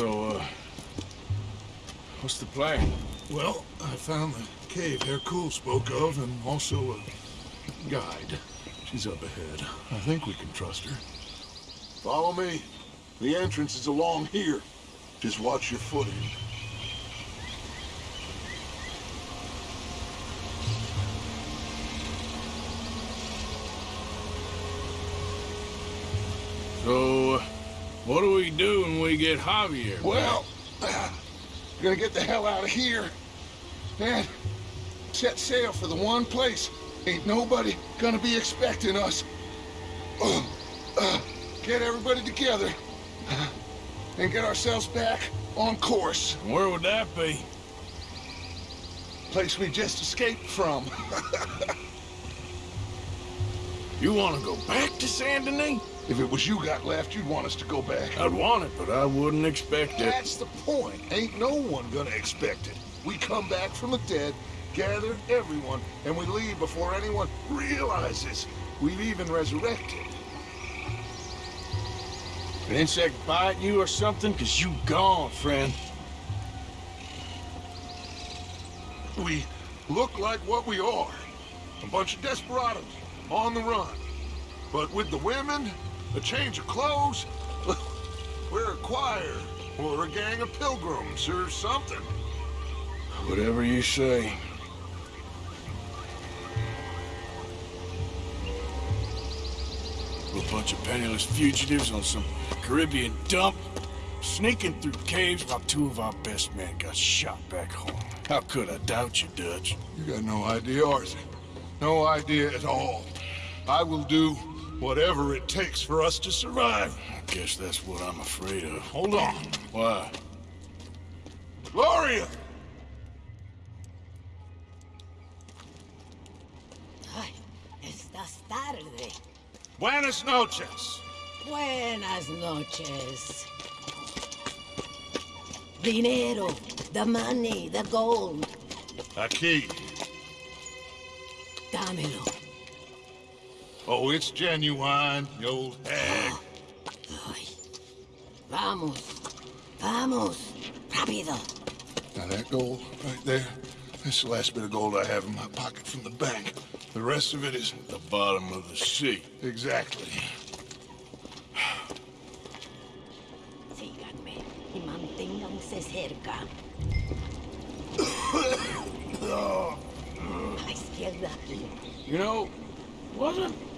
So, uh, what's the plan? Well, I found the cave Hercule spoke of, and also a guide. She's up ahead. I think we can trust her. Follow me. The entrance is along here. Just watch your footing. So, what do we do when we get Javier? Well, uh, we're gonna get the hell out of here. And set sail for the one place. Ain't nobody gonna be expecting us. Uh, uh, get everybody together. And get ourselves back on course. Where would that be? Place we just escaped from. you want to go back to Saint Denis? If it was you got left, you'd want us to go back. I'd want it, but I wouldn't expect it. That's the point. Ain't no one gonna expect it. We come back from the dead, gather everyone, and we leave before anyone realizes we've even resurrected. An insect bite you or something? Cause you gone, friend. We look like what we are. A bunch of desperados, on the run. But with the women, a change of clothes, we're a choir, or a gang of pilgrims, or something. Whatever you say. A bunch of penniless fugitives on some Caribbean dump, sneaking through caves while two of our best men got shot back home. How could I doubt you, Dutch? You got no idea, Arthur. No idea at all. I will do whatever it takes for us to survive. I guess that's what I'm afraid of. Hold on. Why? Gloria! Ay, estás tarde. Buenas noches. Buenas noches. Dinero, the money, the gold. Aquí. Dámelo. Oh, it's genuine, you old hag. Vamos. Vamos. Rápido. Now that gold right there, that's the last bit of gold I have in my pocket from the bank. The rest of it is... The bottom of the sea. Exactly. Síganme y manténganse cerca. A la izquierda. You know, wasn't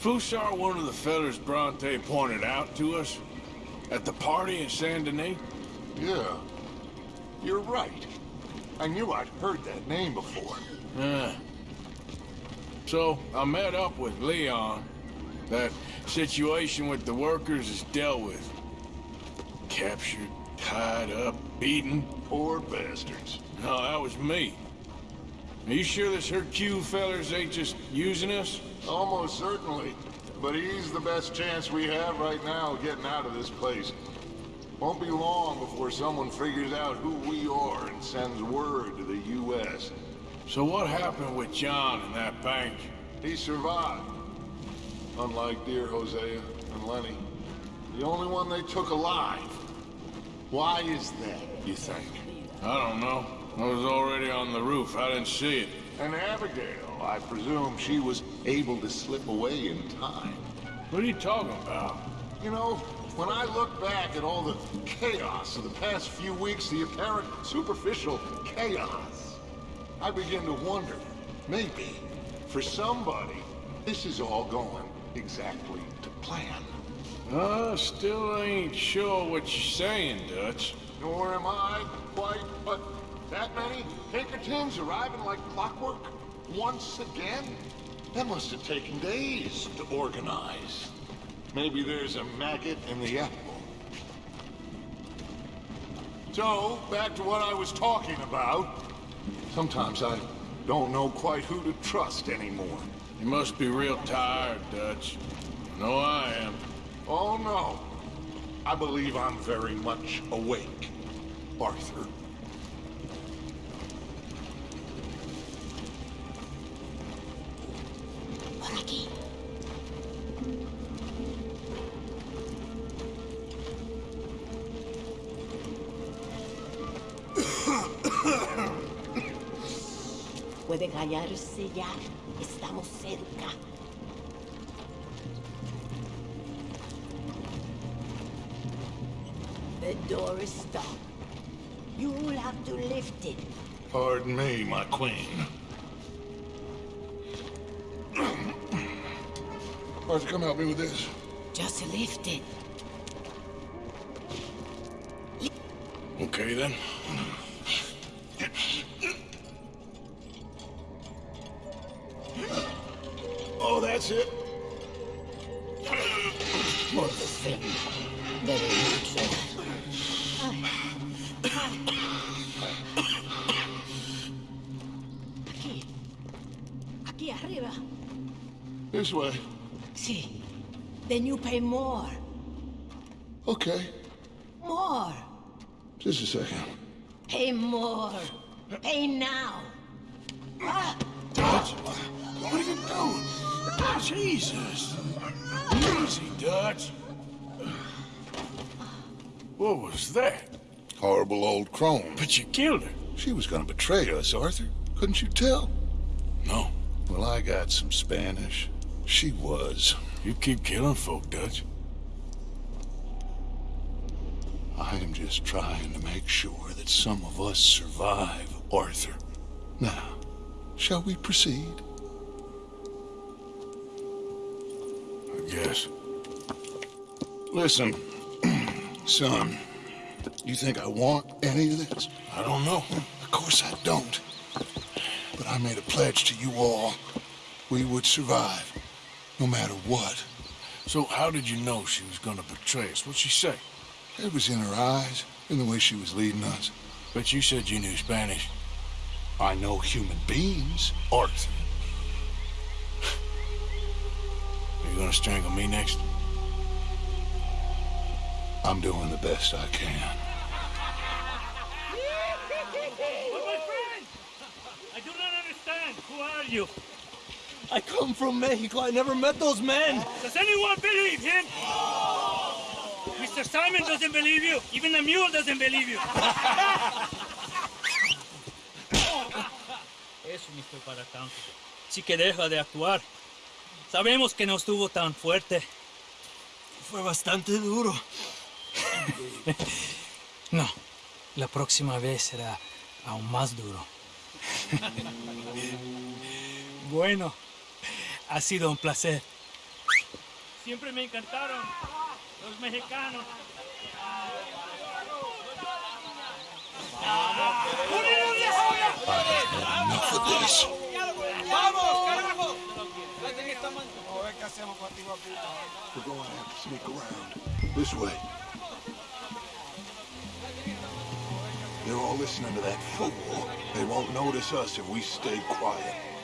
Fussar one of the fellers Bronte pointed out to us? At the party in Saint Denis? Yeah. You're right. I knew I'd heard that name before. Yeah. So, I met up with Leon. That situation with the workers is dealt with. Captured, tied up, beaten. Poor bastards. No, that was me. Are you sure this Hercule fellers ain't just using us? Almost certainly. But he's the best chance we have right now of getting out of this place. Won't be long before someone figures out who we are and sends word to the U.S. So what happened with John and that bank? He survived. Unlike dear Hosea and Lenny. The only one they took alive. Why is that, you think? I don't know. I was already on the roof. I didn't see it. And Abigail, I presume she was able to slip away in time. What are you talking about? You know, when I look back at all the chaos of the past few weeks, the apparent superficial chaos, I begin to wonder, maybe, for somebody, this is all going exactly to plan. Uh, still ain't sure what you're saying, Dutch. Nor am I quite, but that many Pinkertons arriving like clockwork once again? That must have taken days to organize. Maybe there's a maggot in the apple. So, back to what I was talking about. Sometimes I don't know quite who to trust anymore. You must be real tired, Dutch. No, I am. Oh no. I believe I'm very much awake, Arthur. Puede callarse ya. Estamos cerca. The door is stuck. You'll have to lift it. Pardon me, my queen. Arthur, come help me with this. Just lift it. Okay, then. Oh, that's it. This way. Sí. Then you pay more. Okay. More. Just a second. Pay more. Pay now. Ah, Dutch? What are you doing? Jesus. Easy, Dutch. What was that? Horrible old crone. But you killed her. She was gonna betray us, Arthur. Couldn't you tell? No. Well, I got some Spanish. She was. You keep killing folk, Dutch. I am just trying to make sure that some of us survive, Arthur. Now, shall we proceed? I guess. Listen, son, you think I want any of this? I don't know. Of course I don't. But I made a pledge to you all. We would survive, no matter what. So how did you know she was gonna betray us? What'd she say? It was in her eyes, in the way she was leading us. But you said you knew Spanish. I know human beings, Arthur. Are you gonna strangle me next? I'm doing the best I can. But my friend! I do not understand. Who are you? I come from Mexico. I never met those men. Does anyone believe him? Mr. Simon doesn't believe you. Even the mule doesn't believe you. Para tanto. Sí que deja de actuar. Sabemos que no estuvo tan fuerte. Fue bastante duro. No, la próxima vez será aún más duro. Bueno, ha sido un placer. Siempre me encantaron los mexicanos. Enough of. We're going to have to sneak around. This way. They're all listening to that fool. They won't notice us if we stay quiet.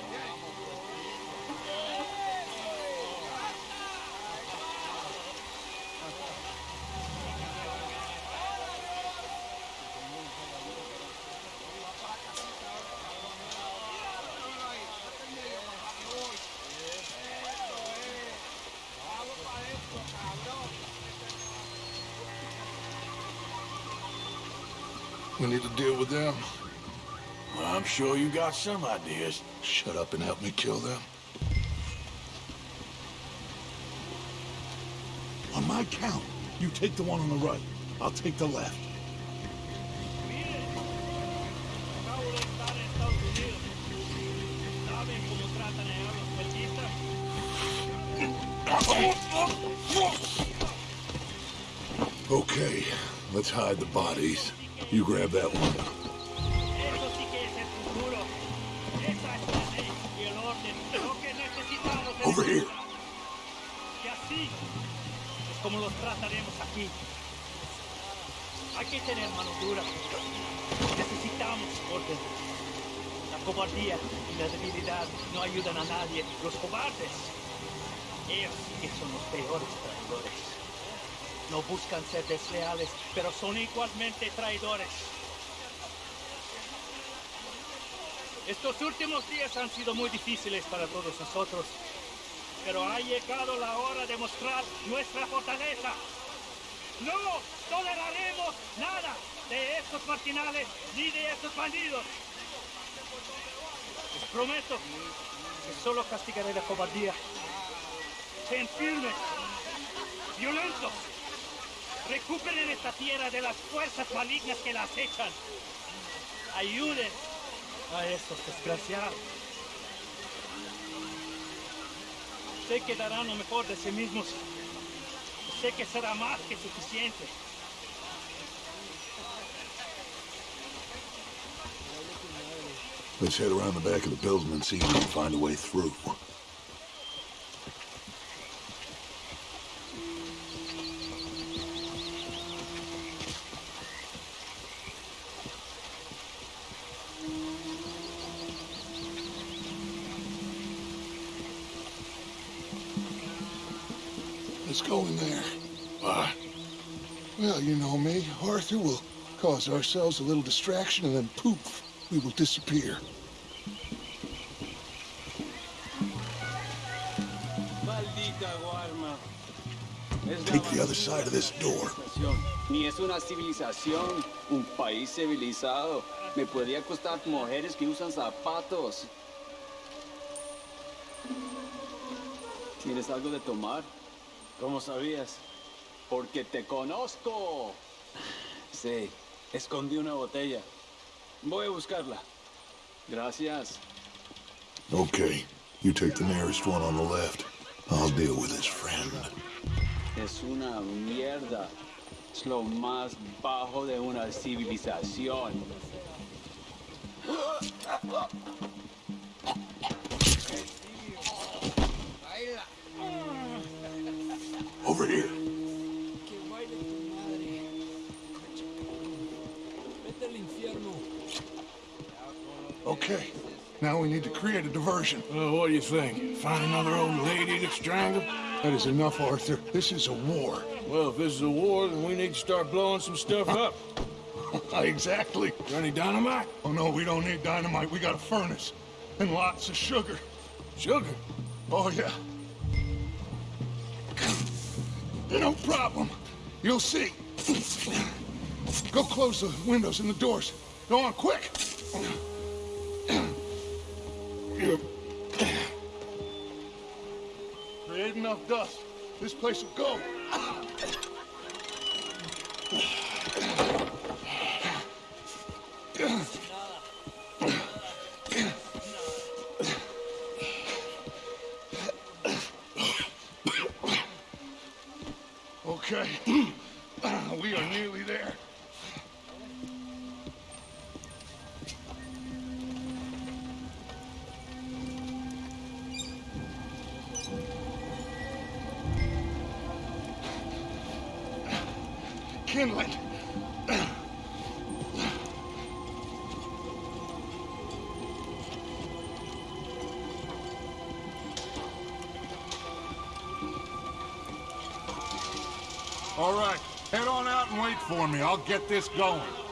Deal with them. Well, I'm sure you got some ideas. Shut up and help me kill them. On my count, you take the one on the right. I'll take the left. Okay, let's hide the bodies. You grab that one. Eso sí que es el futuro. Esa es la ley y el orden. Lo que necesitamos es Over here. que así es como los trataremos aquí. Hay que tener mano dura. Necesitamos orden. La cobardía y la debilidad no ayudan a nadie. Los cobardes, ellos sí que son los peores traidores. No buscan ser desleales, pero son igualmente traidores. Estos últimos días han sido muy difíciles para todos nosotros, pero ha llegado la hora de mostrar nuestra fortaleza. No toleraremos nada de estos marginales ni de estos bandidos. Les prometo que solo castigaré la cobardía. Sean firmes, violentos. Recuperen esta tierra de las fuerzas malignas que la acechan. Ayuden a estos desgraciados. Sé que darán lo mejor de sí mismos. Sé que será más que suficiente. Let's head around the back of the building and see if we can find a way through. Arthur will cause ourselves a little distraction and then poof, we will disappear. Take the other side of this door. Ni es una civilización, un país civilizado. Me podría costar mujeres que usan zapatos. ¿Tienes algo de tomar? ¿Cómo sabías? Porque te conozco. Sí, escondí una botella. Voy a buscarla. Gracias. Okay, you take the nearest one on the left. I'll deal with his friend. Es una mierda. Es lo más bajo de una civilización. Over here. Okay, now we need to create a diversion. Well, what do you think? Find another old lady to strangle? That is enough, Arthur. This is a war. Well, if this is a war, then we need to start blowing some stuff up. exactly. Got any dynamite? Oh no, we don't need dynamite. We got a furnace. And lots of sugar. Sugar? Oh yeah. No problem. You'll see. Go close the windows and the doors. Go on, quick. Create enough dust. This place will go. Okay. Head on out and wait for me. I'll get this going.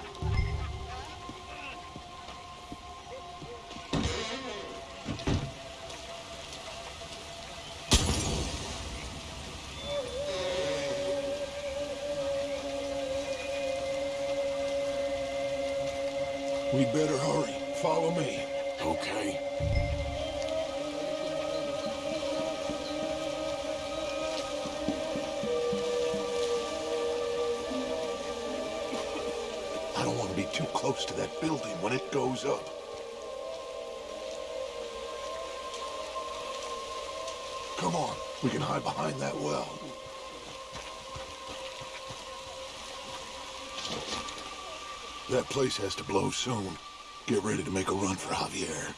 We can hide behind that well. That place has to blow soon. Get ready to make a run for Javier.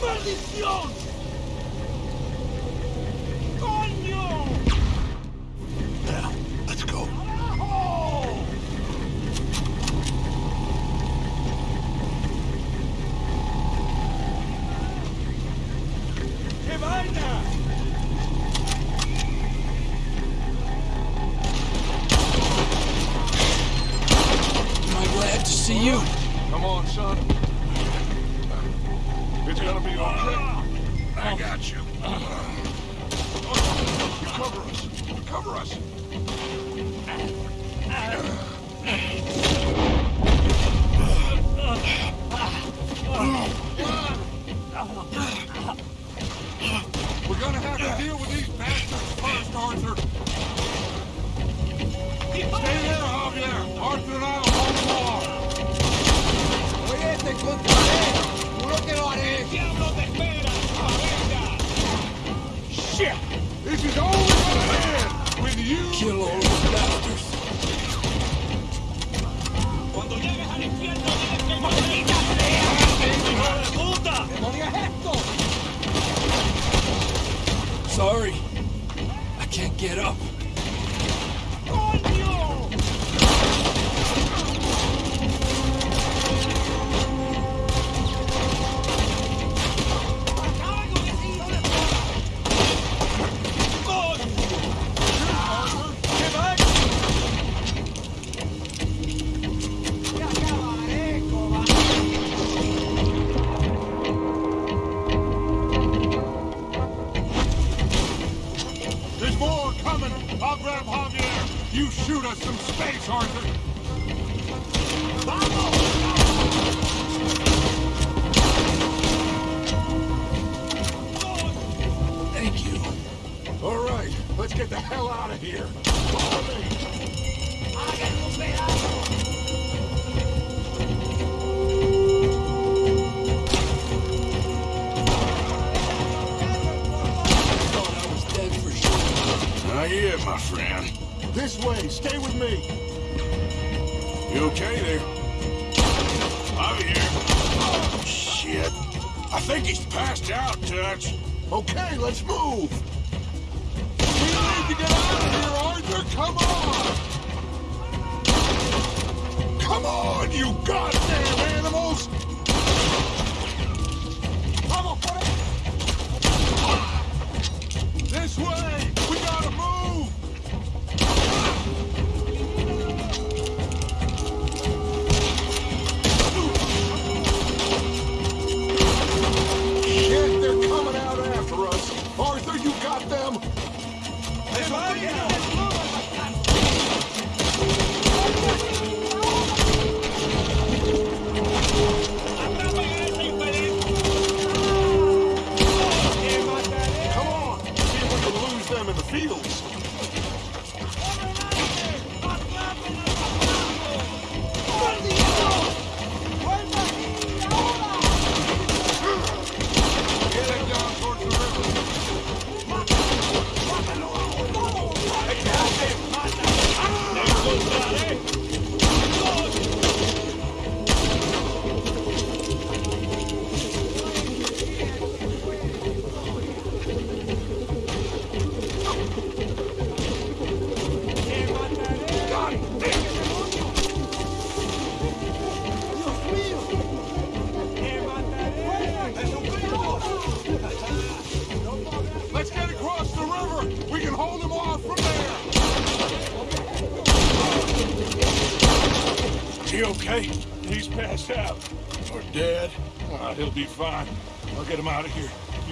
¡Maldición! You. Come on, son. ship. This is all in with you kill all the bastards. Sorry, I can't get up. Come on,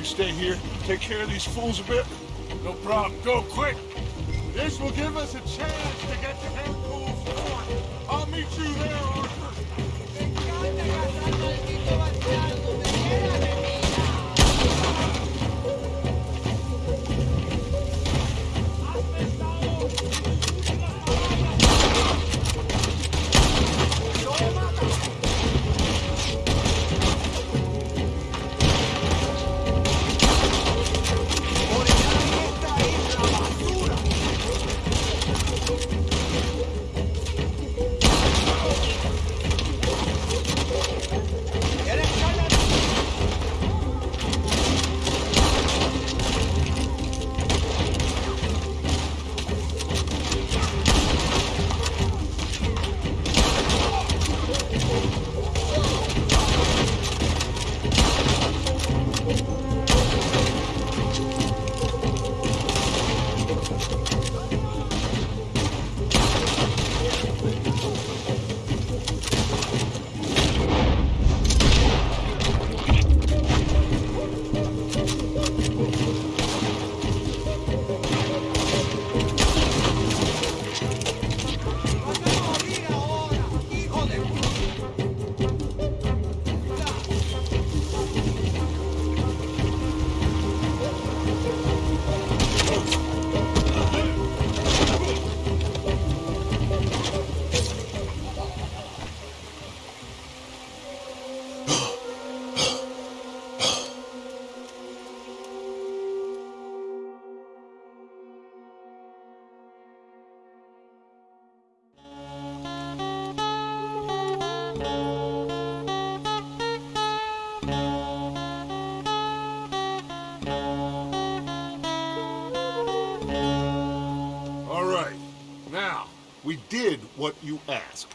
stay here, take care of these fools a bit? No problem. Go, quick!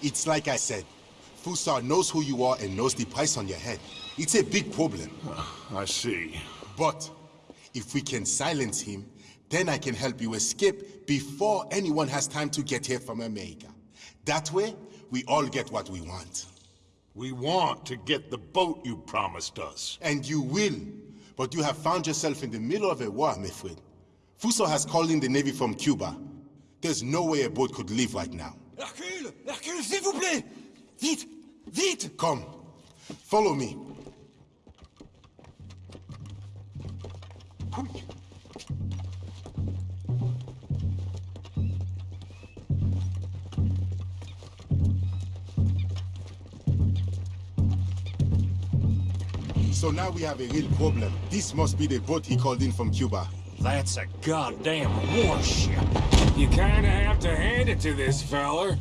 It's like I said. Fussar knows who you are and knows the price on your head. It's a big problem. Ah, I see. But if we can silence him, then I can help you escape before anyone has time to get here from America. That way, we all get what we want. We want to get the boat you promised us. And you will. But you have found yourself in the middle of a war, my friend. Fussar has called in the Navy from Cuba. There's no way a boat could leave right now. Hercule Hercule, s'il vous plaît Vite Vite Come. Follow me. So now we have a real problem. This must be the boat he called in from Cuba. That's a goddamn warship. You kinda have to hand it to this feller.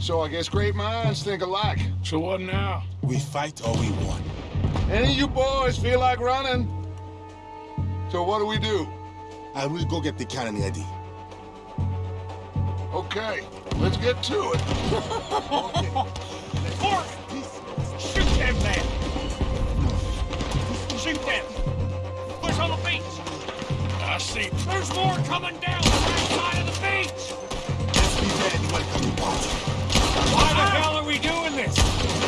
So I guess great minds think alike. So what now? We fight or we won. Any of you boys feel like running? So what do we do? I will go get the cannon ready. Okay, let's get to it. Fork! Shoot them! Push on the beach! I see. There's more coming down the right side of the beach! Let's be at the welcoming party. Why the hell are we doing this?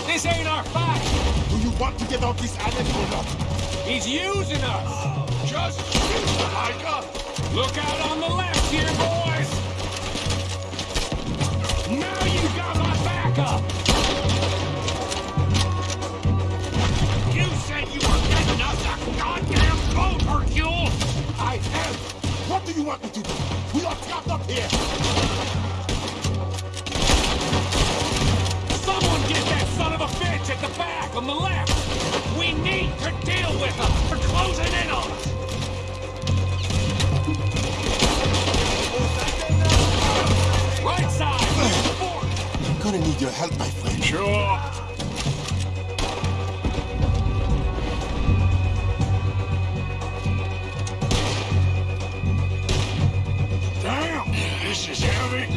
This ain't our fight. Do you want to get off this island or not? He's using us. Just shoot, Micah! Look out on the left here, boys. Now you got my backup. You What do you want me to do? We are trapped up here. Someone get that son of a bitch at the back on the left. We need to deal with them. They're closing in on us. Right side. I'm gonna need your help, my friend. Sure. This is heavy.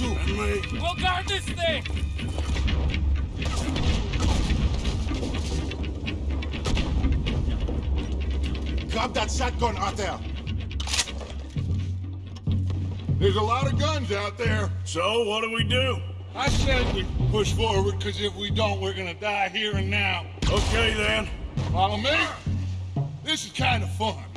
Too. We'll guard this thing. Grab that shotgun out there. There's a lot of guns out there. So, what do we do? I said we push forward, because if we don't, we're gonna die here and now. Okay, then. Follow me? This is kind of fun.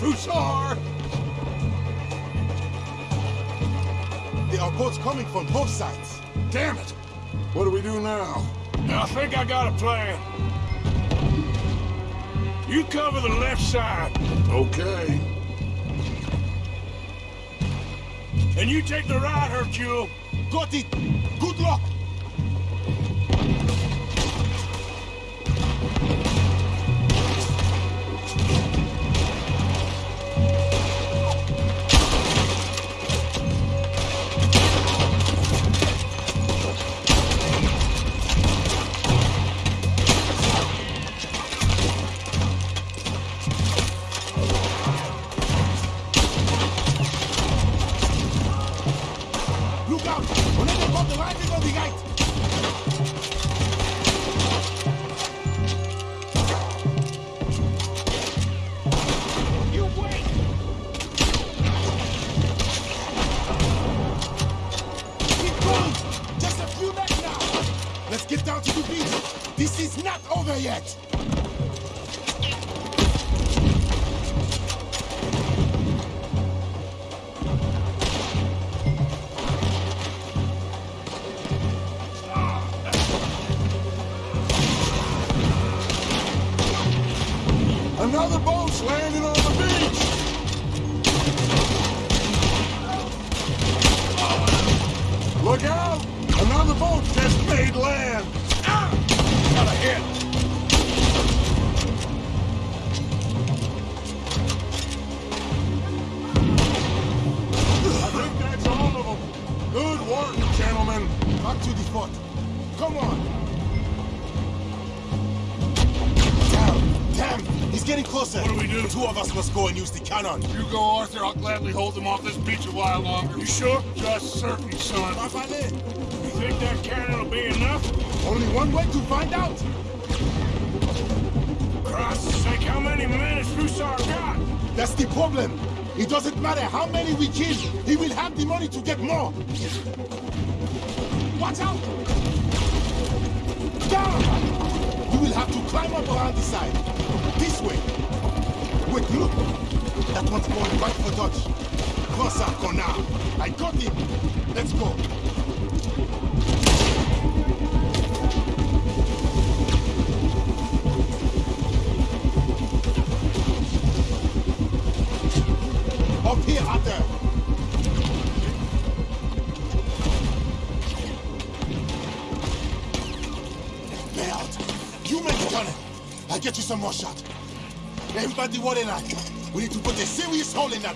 Mr. There are boats coming from both sides. Damn it. What do we do now? I think I got a plan. You cover the left side, Okay. and you take the right, Hercule. got it! Good luck! And use the cannon. You go, Arthur. I'll gladly hold them off this beach a while longer. You sure? Just certain, son. You think that cannon will be enough? Only one way to find out! Christ's sake, how many men has Fussar got? That's the problem! It doesn't matter how many we kill, he will have the money to get more! Watch out! Down! You will have to climb up around the side. This way. Wait, look! That one's going right for Dutch. Cross our corner. I got him! Let's go. Up here, Arthur! Merde! You make the tunnel! I'll get you some more shot. Everybody in line. We need to put a serious hole in that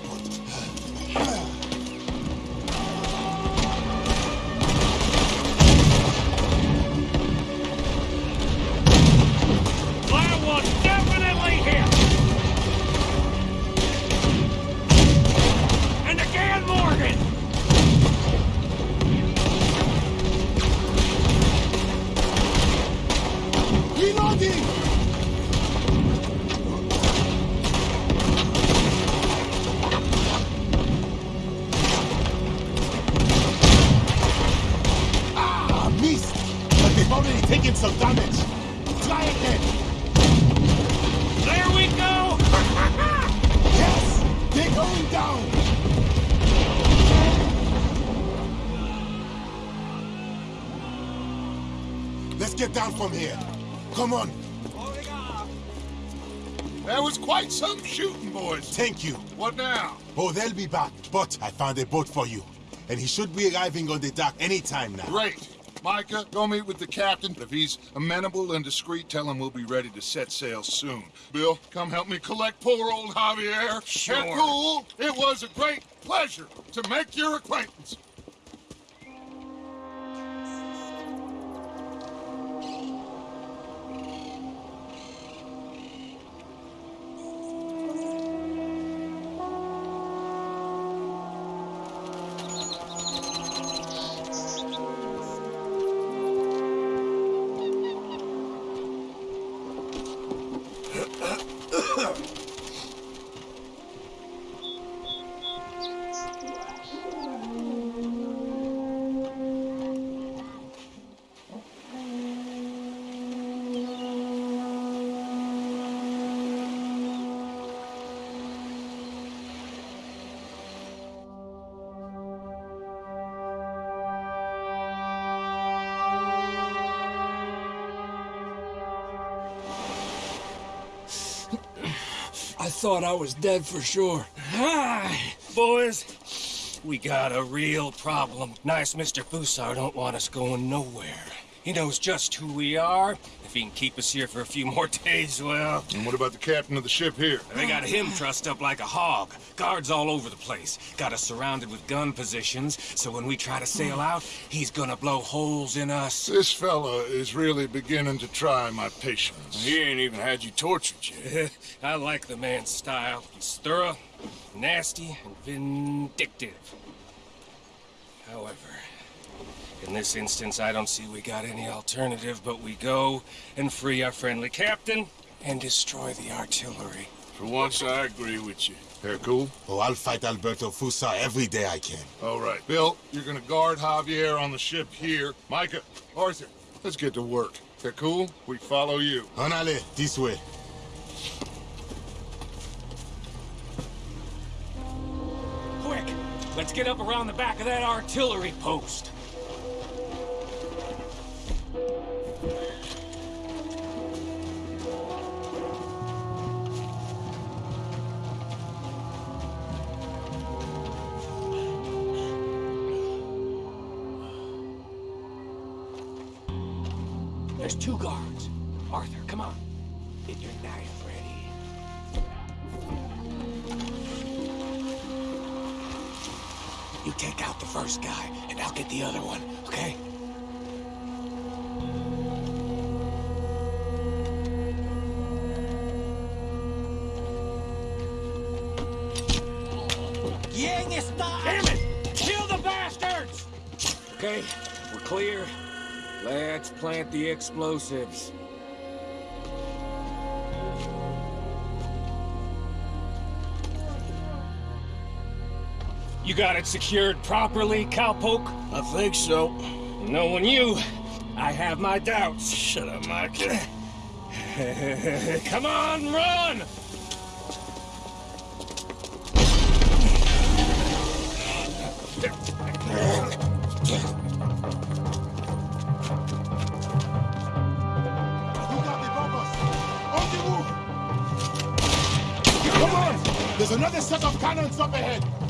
boys. Thank you. What now? Oh, they'll be back. But I found a boat for you. And he should be arriving on the dock any time now. Great. Micah, go meet with the captain. If he's amenable and discreet, tell him we'll be ready to set sail soon. Bill, come help me collect poor old Javier. Sure. Hercule, it was a great pleasure to make your acquaintance. Thought I was dead for sure. Hi, Boys, We got a real problem. Nice Mr. Fussar don't want us going nowhere. He knows just who we are. If he can keep us here for a few more days, well... And what about the captain of the ship here? They got him trussed up like a hog. Guards all over the place. Got us surrounded with gun positions, so when we try to sail out, he's gonna blow holes in us. This fella is really beginning to try my patience. He ain't even had you tortured yet. I like the man's style. He's thorough, nasty, and vindictive. However, in this instance, I don't see we got any alternative, but we go and free our friendly captain and destroy the artillery. For once, I agree with you. They're cool? Oh, I'll fight Alberto Fussar every day I can. All right. Bill, you're gonna guard Javier on the ship here. Micah, Arthur, let's get to work. They're cool? We follow you. Honale, this way. Quick! Let's get up around the back of that artillery post. Explosives. You got it secured properly, cowpoke? I think so. Knowing you, I have my doubts. Shut up, Mike. Come on, run! Another set of cannons up ahead!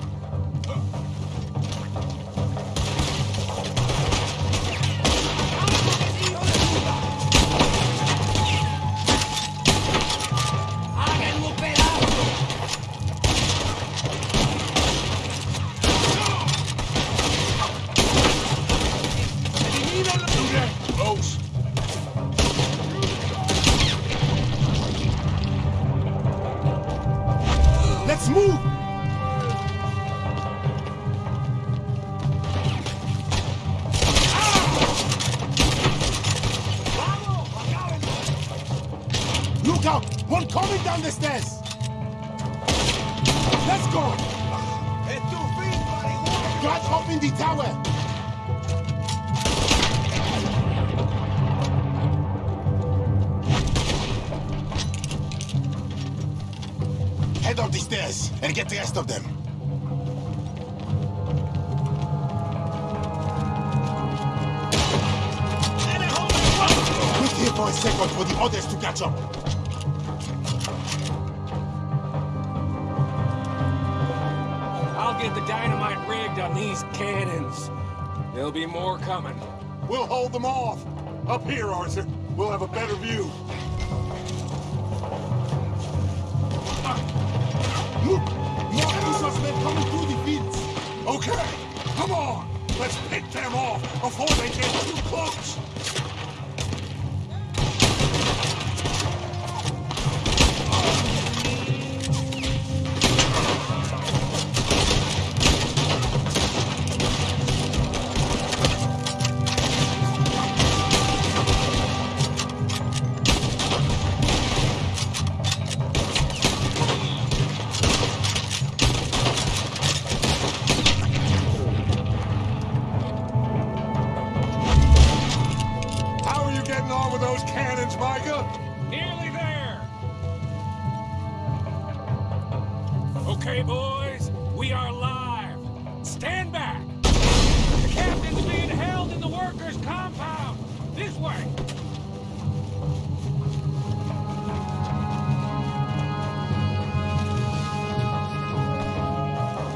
Okay, boys, we are live. Stand back! The captain's being held in the workers' compound! This way!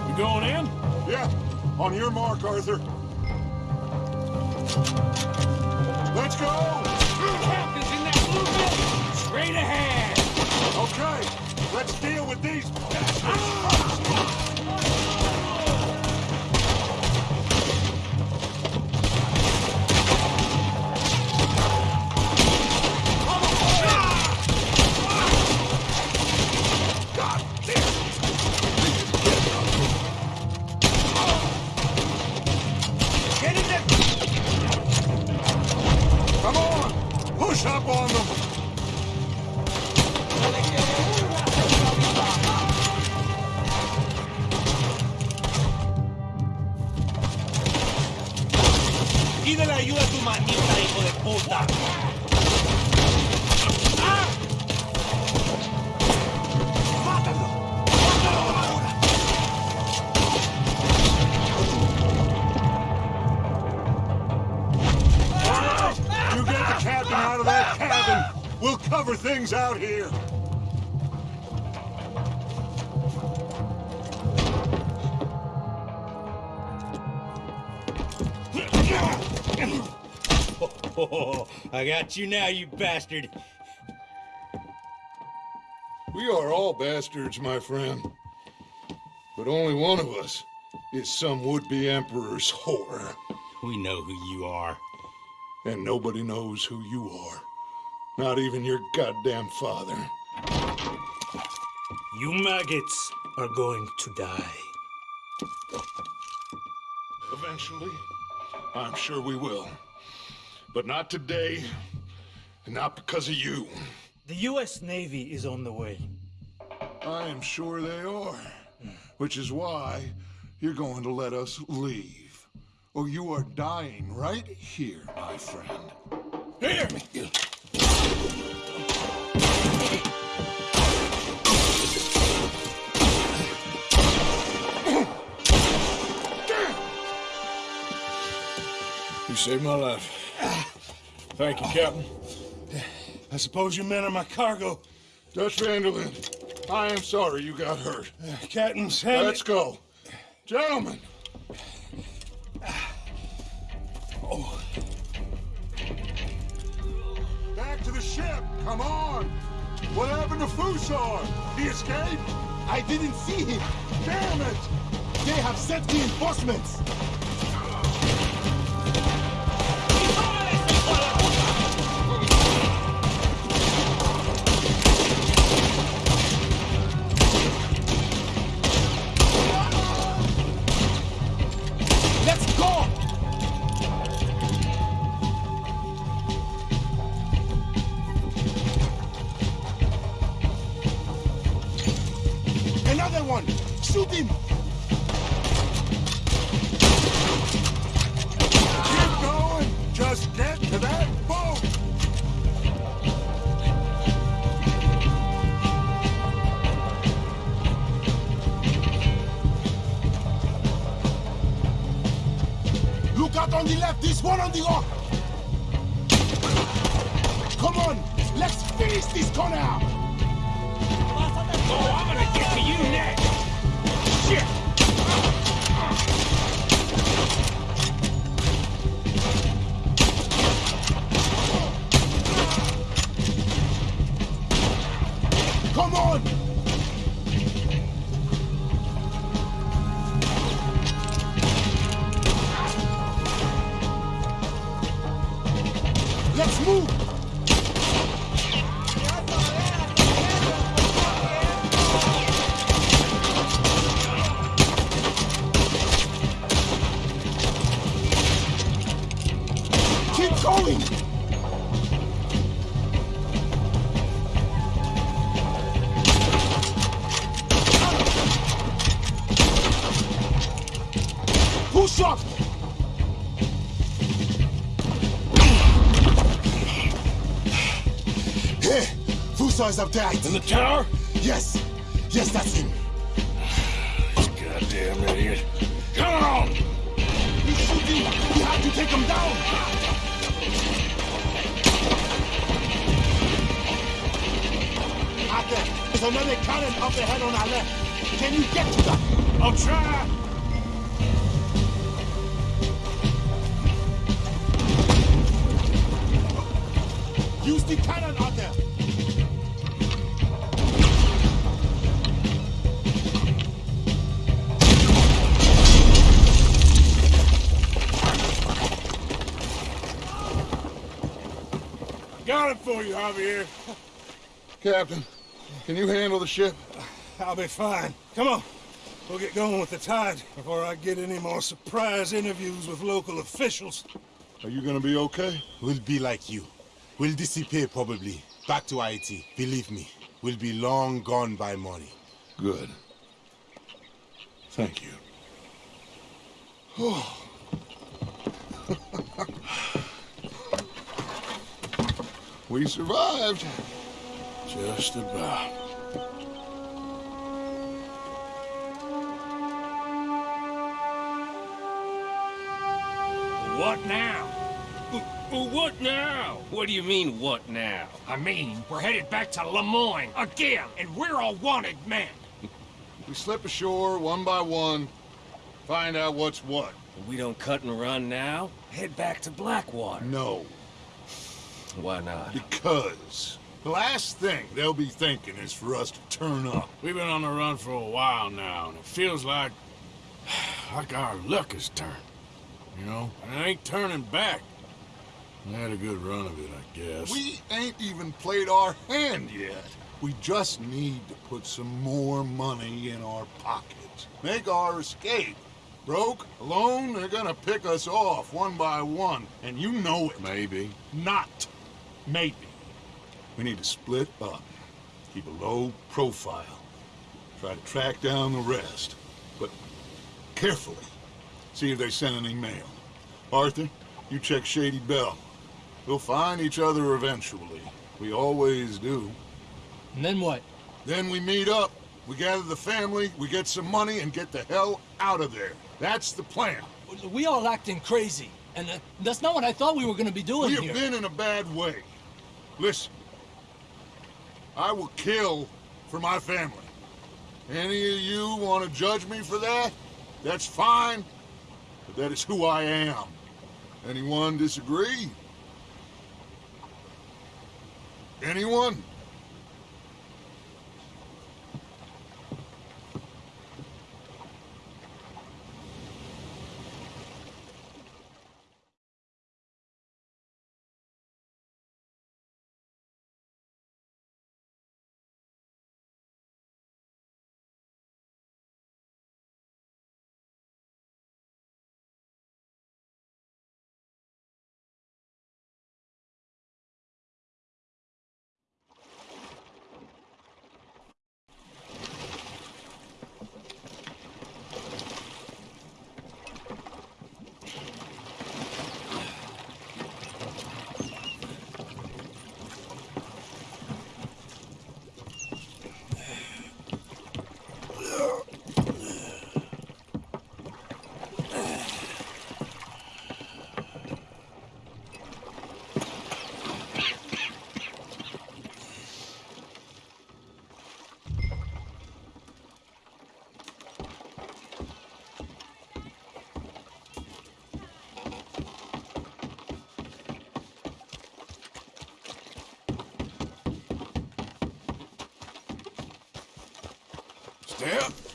You going in? Yeah, On your mark, Arthur. Let's go! Captain's in that blue building! Straight ahead! Okay, let's deal with these bastards. Got you now, you bastard. We are all bastards, my friend. But only one of us is some would-be emperor's whore. We know who you are. And nobody knows who you are. Not even your goddamn father. You maggots are going to die. Eventually, I'm sure we will. But not today, and not because of you. The U.S. Navy is on the way. I am sure they are. Which is why you're going to let us leave. Or you are dying right here, my friend. Hear me! You saved my life. Thank you, Captain. I suppose you men are my cargo. Dutch van der Linde, I am sorry you got hurt. Uh, Captain's hand. Let's go. Gentlemen, Oh. Back to the ship! Come on! What happened to Fussar? He escaped? I didn't see him. Damn it! They have sent reinforcements. Is up there. in the tower? Yes, yes, that's him. Goddamn idiot. Come on! You He's shooting. We have to take him down. Out there, there's another cannon up ahead on our left. Can you get to that? I'll try! Captain, can you handle the ship? I'll be fine. Come on. We'll get going with the tide before I get any more surprise interviews with local officials. Are you gonna be okay? We'll be like you. We'll disappear probably. Back to Haiti. Believe me, we'll be long gone by morning. Good. Thank you. we survived. Just about. What now? What now? What do you mean, what now? I mean, we're headed back to Lemoyne again, and we're all wanted men. We slip ashore one by one, find out what's what. We don't cut and run now? Head back to Blackwater. No, Why not? because the last thing they'll be thinking is for us to turn up. We've been on the run for a while now, and it feels like... like our luck has turned. You know? And it ain't turning back. We had a good run of it, I guess. We ain't even played our hand yet. We just need to put some more money in our pockets. Make our escape. Broke, alone, they're gonna pick us off one by one, and you know it. Maybe. Not maybe. We need to split up. Keep a low profile. Try to track down the rest. But carefully. See if they send any mail. Arthur, you check Shady Belle. We'll find each other eventually. We always do. And then what? Then we meet up. We gather the family, we get some money, and get the hell out of there. That's the plan. We all acting crazy. And uh, that's not what I thought we were gonna be doing We have here. been in a bad way. Listen, I will kill for my family. Any of you want to judge me for that? That's fine, but that is who I am. Anyone disagree? Anyone? Step.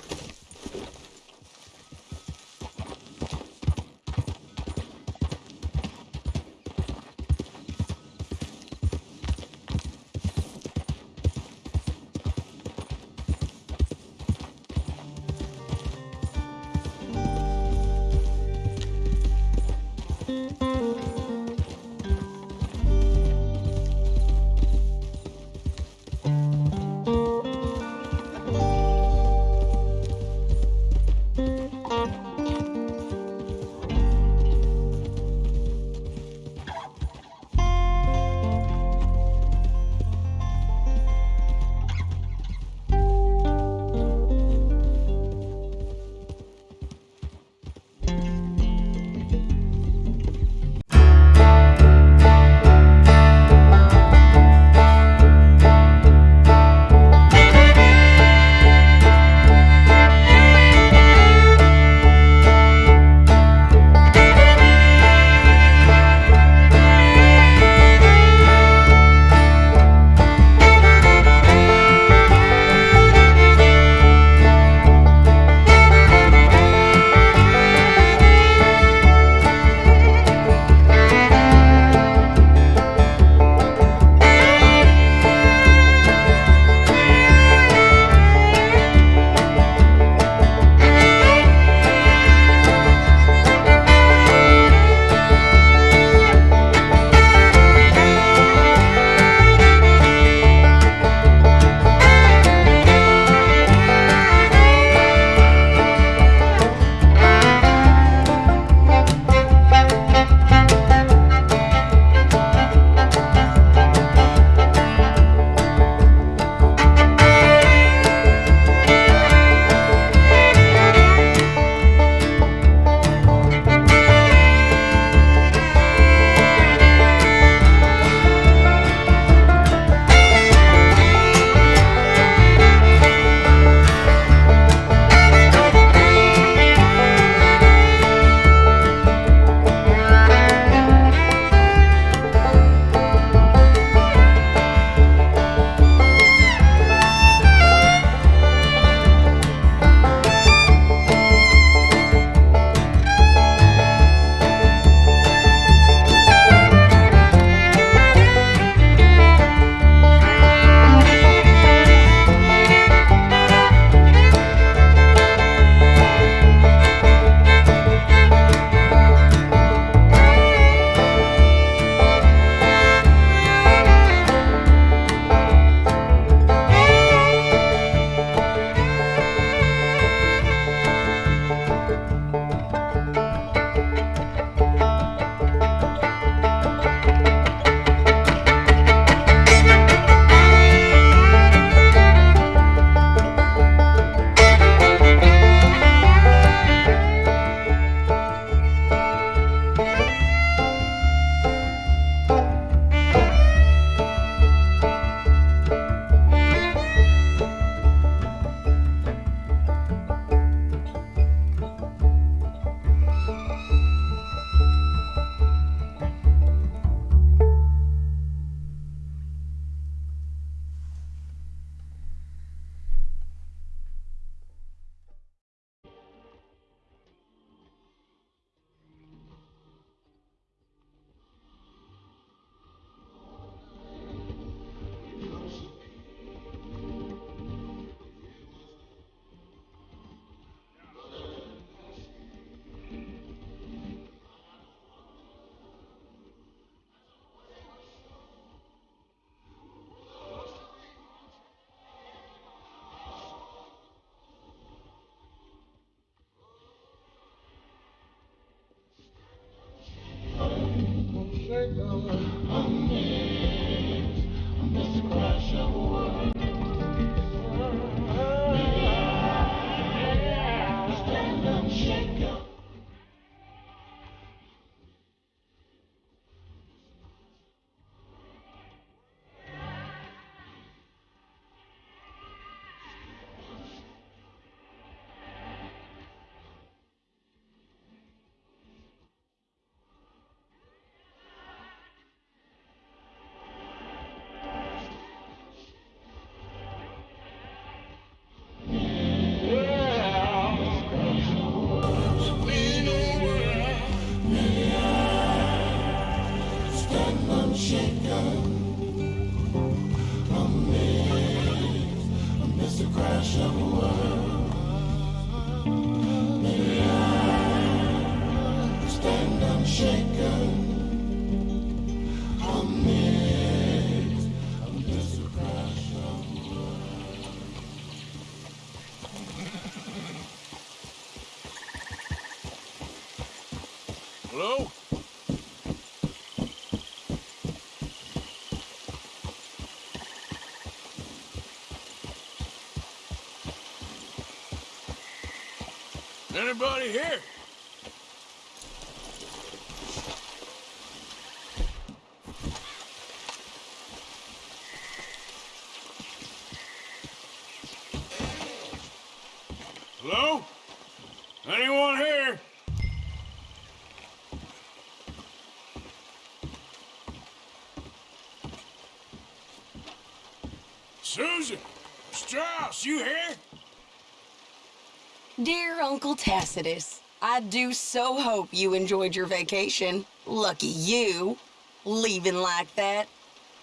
Anybody here? Hello? Anyone here? Susan! Strauss, you here? Dear Uncle Tacitus, I do so hope you enjoyed your vacation. Lucky you, leaving like that.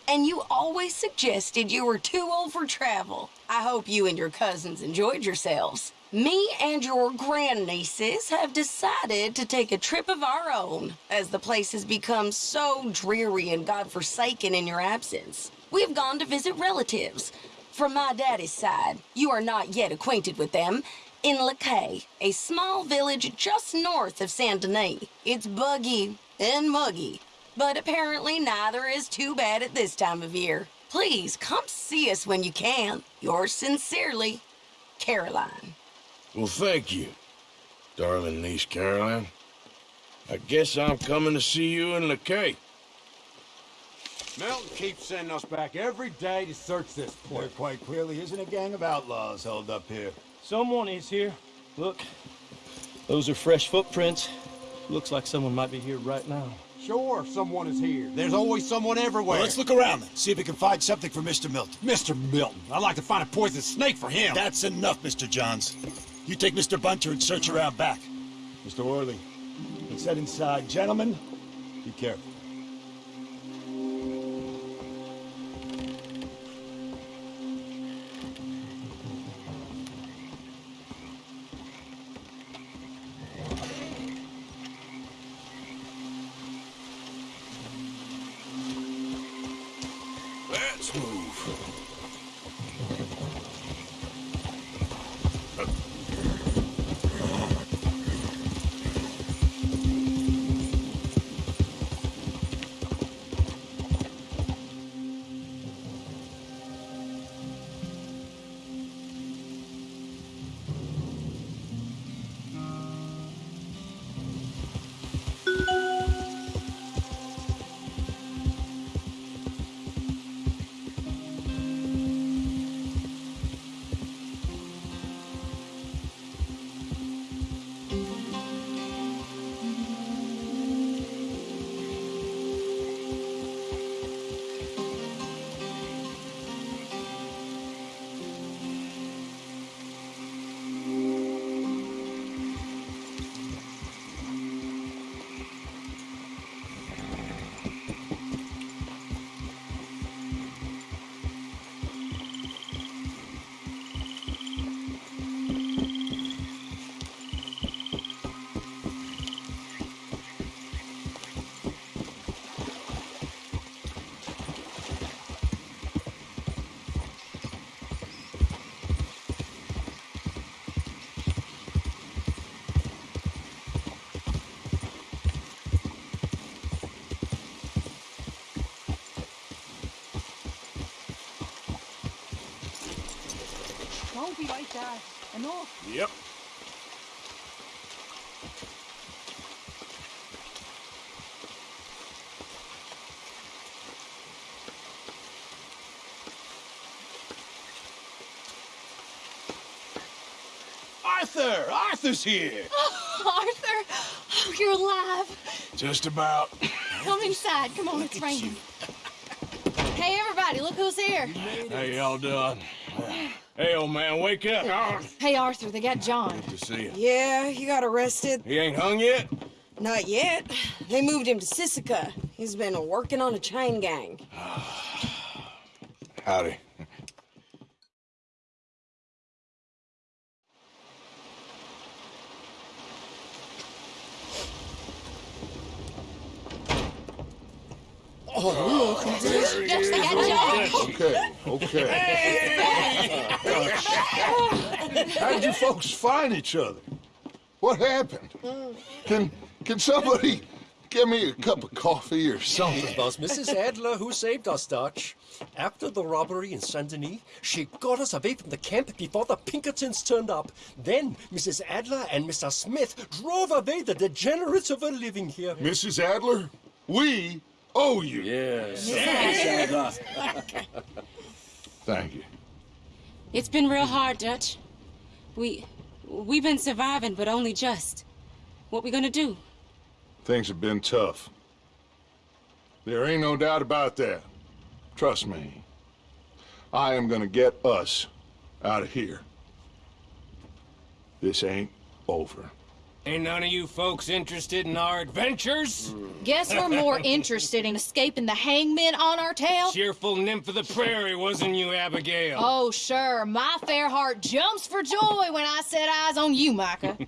And you always suggested you were too old for travel. I hope you and your cousins enjoyed yourselves. Me and your grandnieces have decided to take a trip of our own, as the place has become so dreary and godforsaken in your absence. We've gone to visit relatives. From my daddy's side, you are not yet acquainted with them, in Lakay, a small village just north of Saint Denis. It's buggy and muggy, but apparently neither is too bad at this time of year. Please come see us when you can. Yours sincerely, Caroline. Well, thank you, darling niece Caroline. I guess I'm coming to see you in Lakay. Milton keeps sending us back every day to search this place. There quite clearly isn't a gang of outlaws held up here. Someone is here. Look, those are fresh footprints. Looks like someone might be here right now. Sure, someone is here. There's always someone everywhere. Well, let's look around then. See if we can find something for Mr. Milton. Mr. Milton. I'd like to find a poisonous snake for him. That's enough, Mr. Johns. You take Mr. Bunter and search around back. Mr. Orley, let's head inside. Gentlemen, be careful. Arthur! Arthur's here! Oh, Arthur! Oh, you're alive. Just about. Come inside. Come on, it's raining. Hey, everybody, look who's here. How y'all doing? Hey, old man, wake up. Hey, Arthur, they got John. Good to see you. Yeah, he got arrested. He ain't hung yet? Not yet. They moved him to Sisika. He's been working on a chain gang. Howdy. Oh, look. Yes, they got John. Okay, okay. How did you folks find each other? What happened? Can can somebody give me a cup of coffee or something? It was Mrs. Adler who saved us, Dutch. After the robbery in Saint Denis, she got us away from the camp before the Pinkertons turned up. Then Mrs. Adler and Mr. Smith drove away the degenerates who were living here. Mrs. Adler, we owe you. Yes. Yes. Thank you. It's been real hard, Dutch. We... we've been surviving, but only just. What we gonna do? Things have been tough. There ain't no doubt about that. Trust me. I am gonna get us out of here. This ain't over. Ain't none of you folks interested in our adventures? Guess we're more interested in escaping the hangman on our tail? Cheerful nymph of the prairie, wasn't you, Abigail? Oh, sure. My fair heart jumps for joy when I set eyes on you, Micah.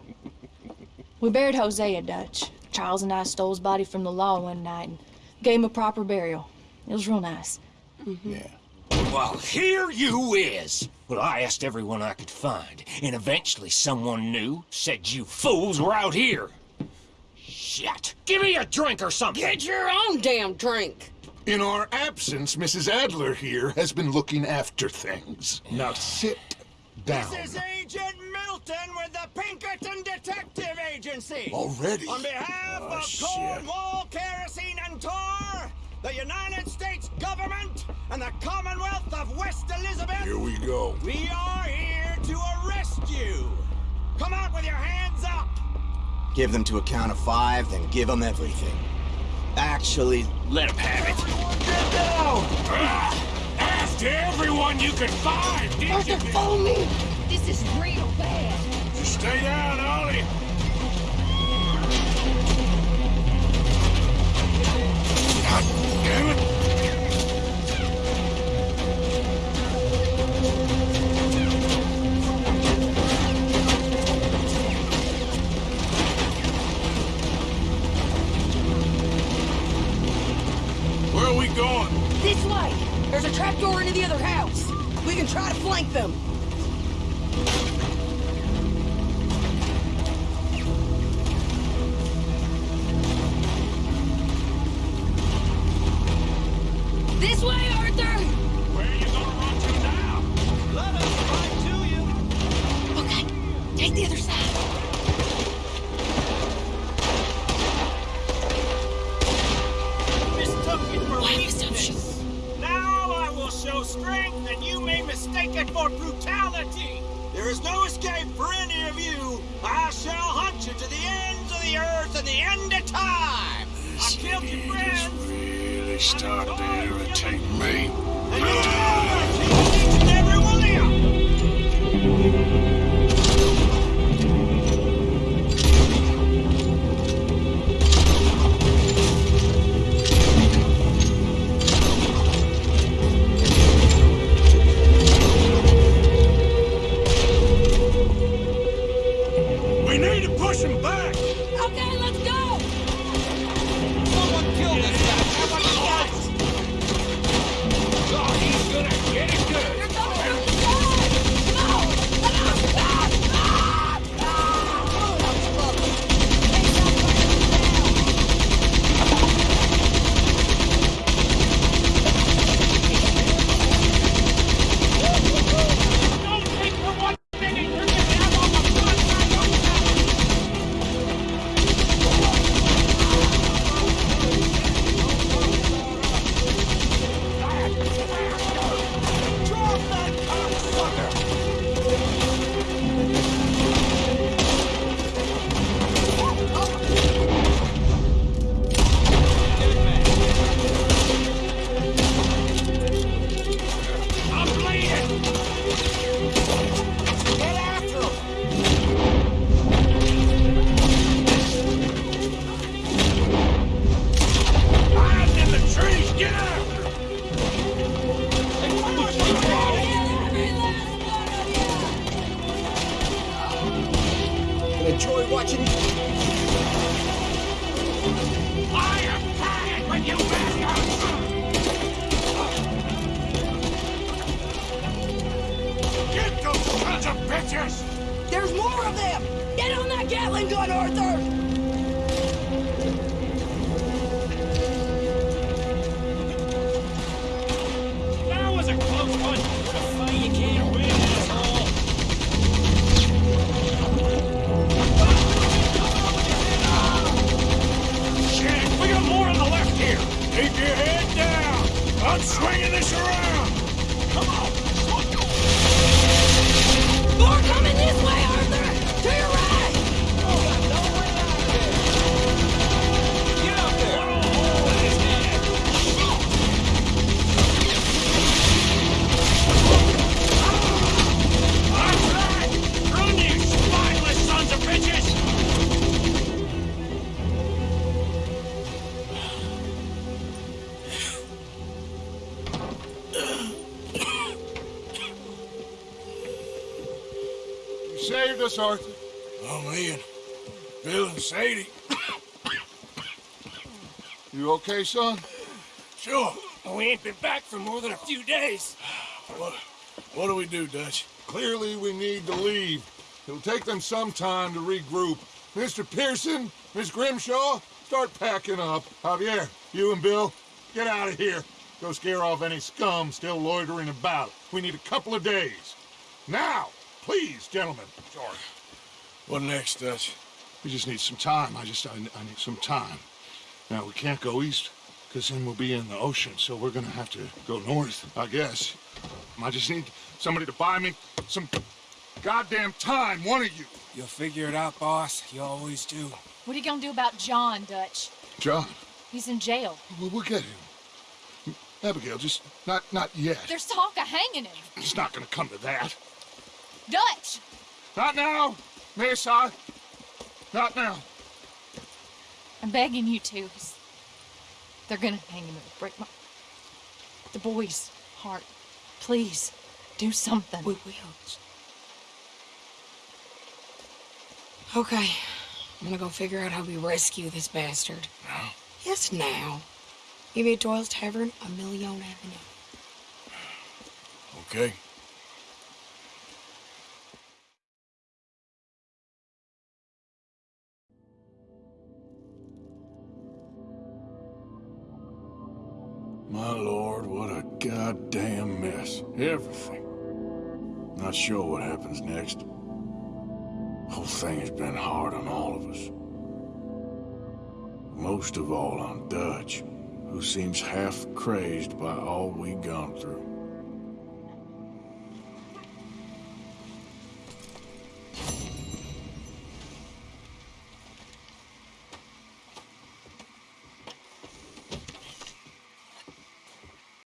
we buried Hosea, Dutch. Charles and I stole his body from the law one night and gave him a proper burial. It was real nice. Mm-hmm. Yeah. Well, here you is. Well, I asked everyone I could find, and eventually someone knew, said you fools were out here. Shit. Give me a drink or something. Get your own damn drink. In our absence, Mrs. Adler here has been looking after things. Now sit down. This is Agent Milton with the Pinkerton Detective Agency. Already? On behalf Oh, of shit. Cornwall, Kerosene, and Tar, the United States government, and the Commonwealth of West Elizabeth. Here we go. We are here to arrest you. Come out with your hands up. Give them to a count of five, then give them everything. Actually, let them have it. Get down! Asked everyone you could find, didn't Arthur, you? follow me. This is real bad. Just stay down, Ollie. God damn it. Okay, son? Sure. We ain't been back for more than a few days. What, what do we do, Dutch? Clearly, we need to leave. It'll take them some time to regroup. Mr. Pearson, Miss Grimshaw, start packing up. Javier, you and Bill, get out of here. Go scare off any scum still loitering about. We need a couple of days. Now, please, gentlemen. George. What next, Dutch? We just need some time. I just, I, I need some time. Now, we can't go east, because then we'll be in the ocean, so we're gonna have to go north, I guess. I just need somebody to buy me some goddamn time, one of you. You'll figure it out, boss. You always do. What are you gonna do about John, Dutch? John, He's in jail. we'll, we'll get him. Abigail, just not, not yet. There's talk of hanging him. It's not gonna come to that. Dutch! Not now, Miss, I... Not now. I'm begging you to. They're gonna hang him. It'll break my... The boy's heart. Please, do something. We will. Okay. I'm gonna go figure out how we rescue this bastard. Now? Yes, now. Give me at Doyle's Tavern, a Million Avenue. Okay. My lord, what a goddamn mess. Everything. Not sure what happens next. Whole thing has been hard on all of us. Most of all on Dutch, who seems half crazed by all we've gone through.